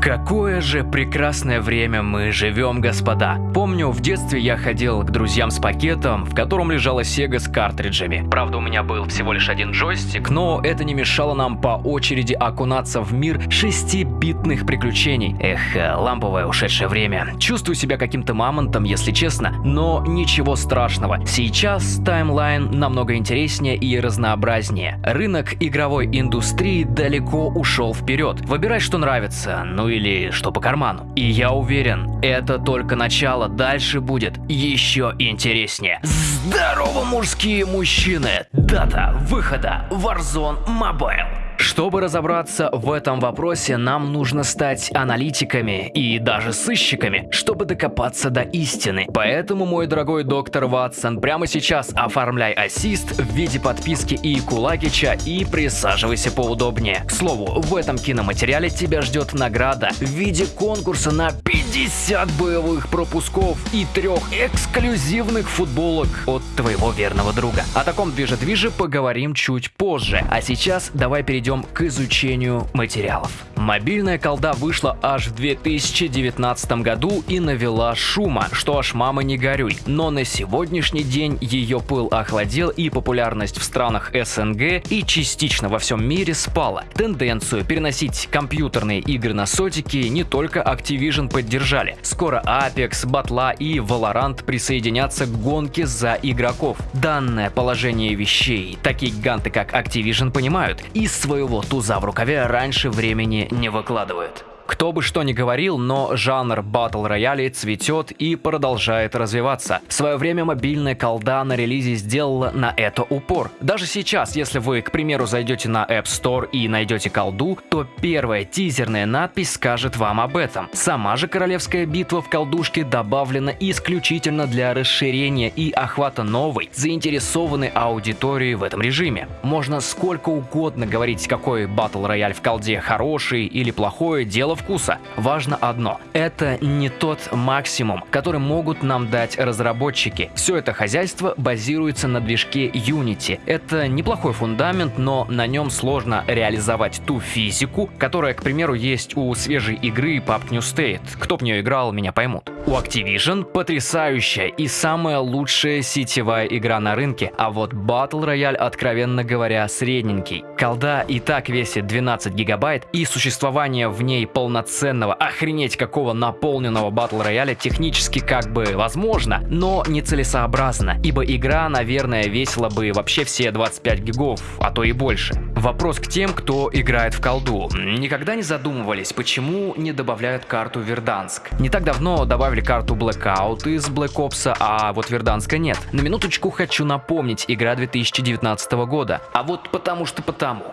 Какое же прекрасное время мы живем, господа. Помню, в детстве я ходил к друзьям с пакетом, в котором лежала Sega с картриджами. Правда, у меня был всего лишь один джойстик, но это не мешало нам по очереди окунаться в мир 6-битных приключений. Эх, ламповое ушедшее время. Чувствую себя каким-то мамонтом, если честно, но ничего страшного. Сейчас таймлайн намного интереснее и разнообразнее. Рынок игровой индустрии далеко ушел вперед. Выбирай, что нравится, ну или что по карману. И я уверен, это только начало, дальше будет еще интереснее. Здорово, мужские мужчины! Дата выхода Warzone Mobile. Чтобы разобраться в этом вопросе, нам нужно стать аналитиками и даже сыщиками, чтобы докопаться до истины. Поэтому, мой дорогой доктор Ватсон, прямо сейчас оформляй ассист в виде подписки и кулагича и присаживайся поудобнее. К слову, в этом киноматериале тебя ждет награда в виде конкурса на 50 боевых пропусков и трех эксклюзивных футболок от твоего верного друга. О таком движе-движе поговорим чуть позже. А сейчас давай перейдем перейдем к изучению материалов. Мобильная колда вышла аж в 2019 году и навела шума, что аж мама не горюй. Но на сегодняшний день ее пыл охладел и популярность в странах СНГ и частично во всем мире спала. Тенденцию переносить компьютерные игры на сотики не только Activision поддержали. Скоро Apex, Батла и Valorant присоединятся к гонке за игроков. Данное положение вещей такие гиганты как Activision понимают и своего своего туза в рукаве раньше времени не выкладывают. Кто бы что ни говорил, но жанр батл рояли цветет и продолжает развиваться. В свое время мобильная колда на релизе сделала на это упор. Даже сейчас, если вы, к примеру, зайдете на App Store и найдете колду, то первая тизерная надпись скажет вам об этом. Сама же королевская битва в колдушке добавлена исключительно для расширения и охвата новой, заинтересованной аудитории в этом режиме. Можно сколько угодно говорить, какой батл рояль в колде хороший или плохой, дело вкуса. Важно одно – это не тот максимум, который могут нам дать разработчики. Все это хозяйство базируется на движке Unity. Это неплохой фундамент, но на нем сложно реализовать ту физику, которая, к примеру, есть у свежей игры PUBG New State. Кто в нее играл, меня поймут. У Activision потрясающая и самая лучшая сетевая игра на рынке, а вот Battle Royale, откровенно говоря, средненький. Колда и так весит 12 гигабайт, и существование в ней полноценного, охренеть какого наполненного Battle Royale технически как бы возможно, но нецелесообразно, ибо игра, наверное, весила бы вообще все 25 гигов, а то и больше. Вопрос к тем, кто играет в колду. Никогда не задумывались, почему не добавляют карту Верданск? Не так давно добавили карту Blackout из Black Ops, а вот Верданска нет. На минуточку хочу напомнить, игра 2019 года. А вот потому что потому.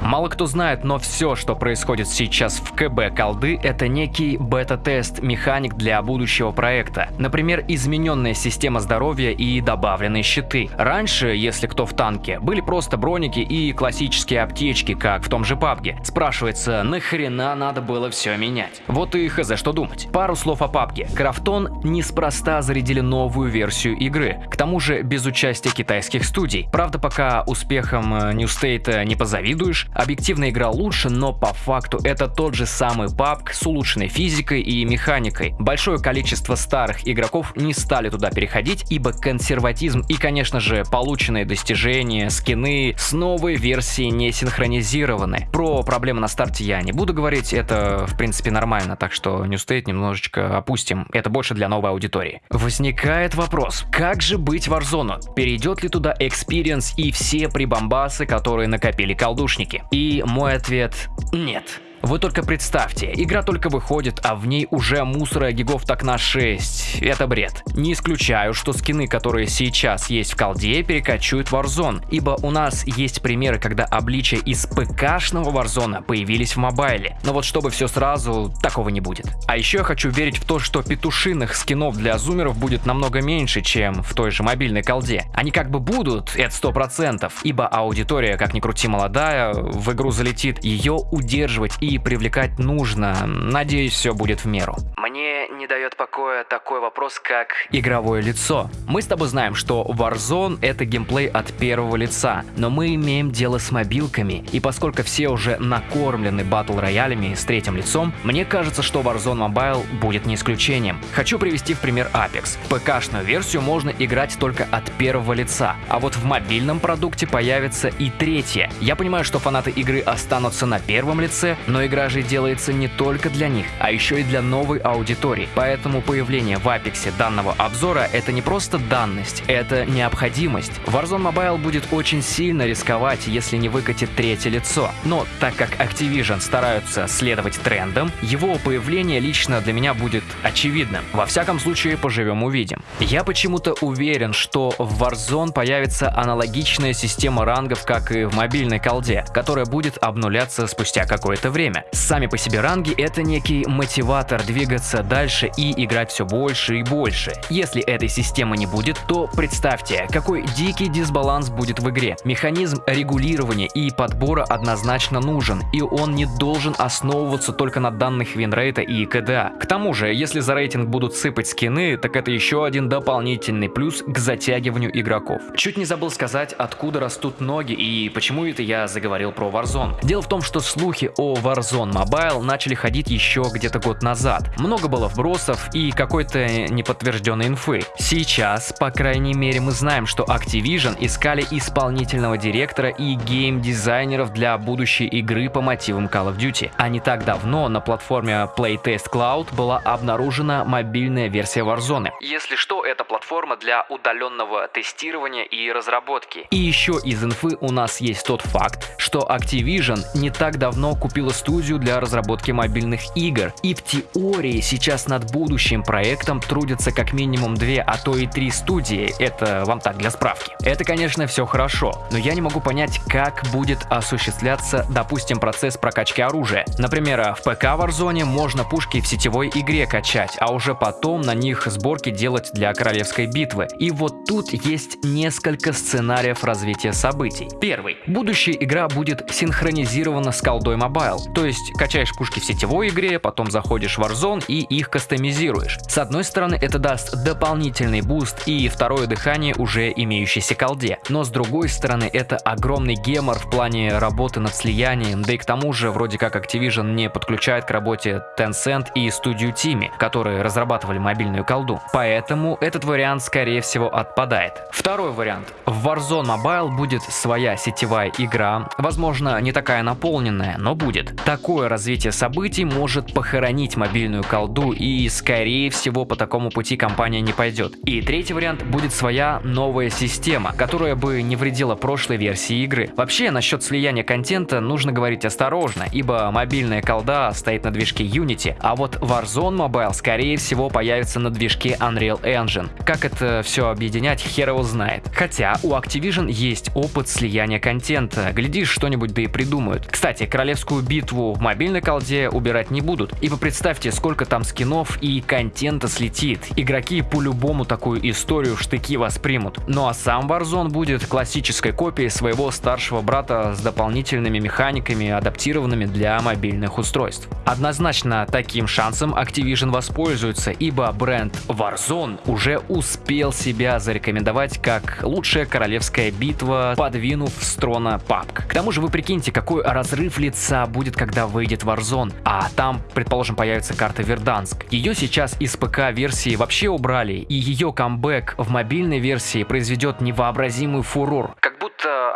Мало кто знает, но все, что происходит сейчас в КБ колды, это некий бета-тест механик для будущего проекта. Например, измененная система здоровья и добавленные щиты. Раньше, если кто в танке, были просто броники и классические аптечки, как в том же пабге. Спрашивается, нахрена надо было все менять? Вот и хз что думать. Пару слов о пабге. Крафтон неспроста зарядили новую версию игры. К тому же без участия китайских студий. Правда, пока успехом э, New State не позавидуешь, Объективно игра лучше, но по факту это тот же самый PUBG с улучшенной физикой и механикой. Большое количество старых игроков не стали туда переходить, ибо консерватизм и, конечно же, полученные достижения, скины с новой версией не синхронизированы. Про проблемы на старте я не буду говорить, это в принципе нормально, так что New State немножечко опустим, это больше для новой аудитории. Возникает вопрос, как же быть Warzone? Перейдет ли туда Experience и все прибамбасы, которые накопили колдушники? И мой ответ – нет. Вы только представьте, игра только выходит, а в ней уже мусора гигов так на 6. Это бред. Не исключаю, что скины, которые сейчас есть в колде, перекачивают Warzone, ибо у нас есть примеры, когда обличия из ПКшного Warzone появились в мобайле. Но вот чтобы все сразу, такого не будет. А еще я хочу верить в то, что петушиных скинов для зумеров будет намного меньше, чем в той же мобильной колде. Они как бы будут, это сто процентов, ибо аудитория, как ни крути молодая, в игру залетит, ее удерживать и привлекать нужно. Надеюсь, все будет в меру. Мне не не покоя такой вопрос, как игровое лицо. Мы с тобой знаем, что Warzone это геймплей от первого лица, но мы имеем дело с мобилками, и поскольку все уже накормлены батл роялями с третьим лицом, мне кажется, что Warzone Mobile будет не исключением. Хочу привести в пример Apex. ПК-шную версию можно играть только от первого лица, а вот в мобильном продукте появится и третье. Я понимаю, что фанаты игры останутся на первом лице, но игра же делается не только для них, а еще и для новой аудитории. Поэтому появление в Apex данного обзора это не просто данность, это необходимость. Warzone Mobile будет очень сильно рисковать, если не выкатит третье лицо. Но так как Activision стараются следовать трендам, его появление лично для меня будет очевидным. Во всяком случае, поживем увидим. Я почему-то уверен, что в Warzone появится аналогичная система рангов, как и в мобильной колде, которая будет обнуляться спустя какое-то время. Сами по себе ранги это некий мотиватор двигаться дальше и играть все больше и больше. Если этой системы не будет, то представьте, какой дикий дисбаланс будет в игре. Механизм регулирования и подбора однозначно нужен, и он не должен основываться только на данных винрейта и КДА. К тому же, если за рейтинг будут сыпать скины, так это еще один дополнительный плюс к затягиванию игроков. Чуть не забыл сказать, откуда растут ноги и почему это я заговорил про Warzone. Дело в том, что слухи о Warzone Mobile начали ходить еще где-то год назад. Много было вбросов и какой-то неподтвержденной инфы. Сейчас, по крайней мере, мы знаем, что Activision искали исполнительного директора и геймдизайнеров для будущей игры по мотивам Call of Duty. А не так давно на платформе Playtest Cloud была обнаружена мобильная версия Warzone. Если что, это платформа для удаленного тестирования и разработки. И еще из инфы у нас есть тот факт, что Activision не так давно купила студию для разработки мобильных игр. И в теории сейчас над будущим проектом трудятся как минимум две, а то и три студии. Это вам так для справки. Это, конечно, все хорошо, но я не могу понять, как будет осуществляться, допустим, процесс прокачки оружия. Например, в ПК Warzone можно пушки в сетевой игре качать, а уже потом на них сборки делать для королевской битвы. И вот тут есть несколько сценариев развития событий. Первый. Будущая игра будет синхронизирована с колдой Mobile, то есть качаешь пушки в сетевой игре, потом заходишь в Warzone и их кастомизируешь. С одной стороны, это даст дополнительный буст и второе дыхание уже имеющейся колде, но с другой стороны, это огромный гемор в плане работы над слиянием, да и к тому же вроде как Activision не подключает к работе Tencent и студию Timi, которые разрабатывали мобильную колду. Поэтому этот вариант скорее всего отпадает. Второй вариант. В Warzone Mobile будет своя сетевая игра, возможно не такая наполненная, но будет. Такое развитие событий может похоронить мобильную колду и скорее всего по такому пути компания не пойдет. И третий вариант будет своя новая система, которая бы не вредила прошлой версии игры. Вообще насчет слияния контента нужно говорить осторожно, ибо мобильная колда стоит на движке Unity, а вот Warzone Mobile скорее всего появится на движке Unreal Engine. Как это все объединять, хер его знает. Хотя у Activision есть опыт слияния контента, глядишь что-нибудь да и придумают. Кстати, королевскую битву в мобильной колде убирать не будут, ибо представьте, сколько там скинов и контента слетит. Игроки по-любому такую историю в штыки воспримут. Ну а сам Warzone будет классической копией своего старшего брата с дополнительными механиками, адаптированными для мобильных устройств. Однозначно таким шансом Activision воспользуется, ибо бренд Warzone уже успел себя зарекомендовать как лучшая королевская битва, подвинув с трона PUBG. К тому же вы прикиньте, какой разрыв лица будет, когда выйдет Warzone, а там, предположим, появится карта Верданск. Ее сейчас из ПК-версии вообще убрали, и ее камбэк в мобильной версии произведет невообразимый фурор.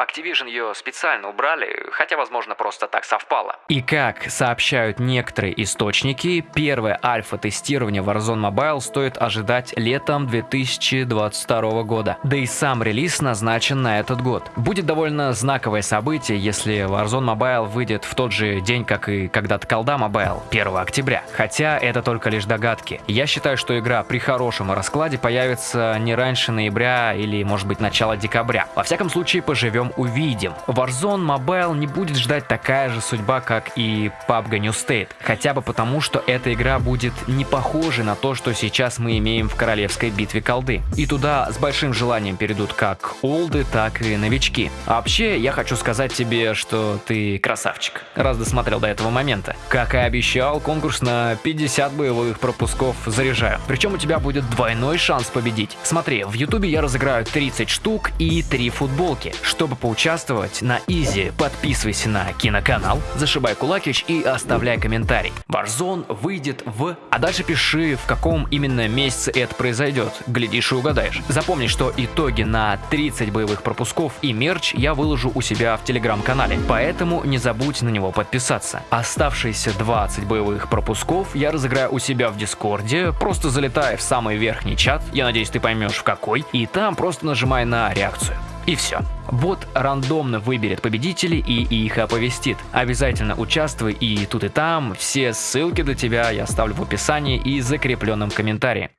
Activision ее специально убрали, хотя, возможно, просто так совпало. И как сообщают некоторые источники, первое альфа-тестирование Warzone Mobile стоит ожидать летом 2022 года. Да и сам релиз назначен на этот год. Будет довольно знаковое событие, если Warzone Mobile выйдет в тот же день, как и когда-то Колда Mobile, 1 октября. Хотя это только лишь догадки. Я считаю, что игра при хорошем раскладе появится не раньше ноября или, может быть, начала декабря. Во всяком случае, поживем увидим. Warzone Mobile не будет ждать такая же судьба, как и PUBG New State. Хотя бы потому, что эта игра будет не похожа на то, что сейчас мы имеем в королевской битве колды. И туда с большим желанием перейдут как олды, так и новички. А вообще, я хочу сказать тебе, что ты красавчик, раз досмотрел до этого момента. Как и обещал, конкурс на 50 боевых пропусков заряжаю. Причем у тебя будет двойной шанс победить. Смотри, в ютубе я разыграю 30 штук и 3 футболки. Чтобы поучаствовать на изи, подписывайся на киноканал, зашибай кулакич и оставляй комментарий. Warzone выйдет в... А дальше пиши, в каком именно месяце это произойдет. Глядишь и угадаешь. Запомни, что итоги на 30 боевых пропусков и мерч я выложу у себя в телеграм-канале. Поэтому не забудь на него подписаться. Оставшиеся 20 боевых пропусков я разыграю у себя в дискорде. Просто залетай в самый верхний чат, я надеюсь ты поймешь в какой, и там просто нажимай на реакцию. И все. Бот рандомно выберет победителей и их оповестит. Обязательно участвуй и тут и там. Все ссылки для тебя я оставлю в описании и закрепленном комментарии.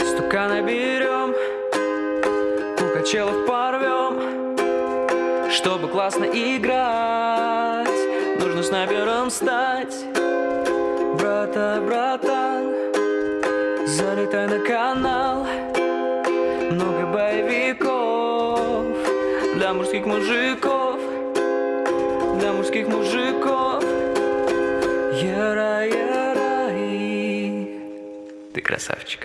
Стука наберем, у качелов порвем, чтобы классно играть снайпером стать. Брата, братан, залетай на канал. Много боевиков для мужских мужиков Для мужских мужиков. Яра, яра, Ты красавчик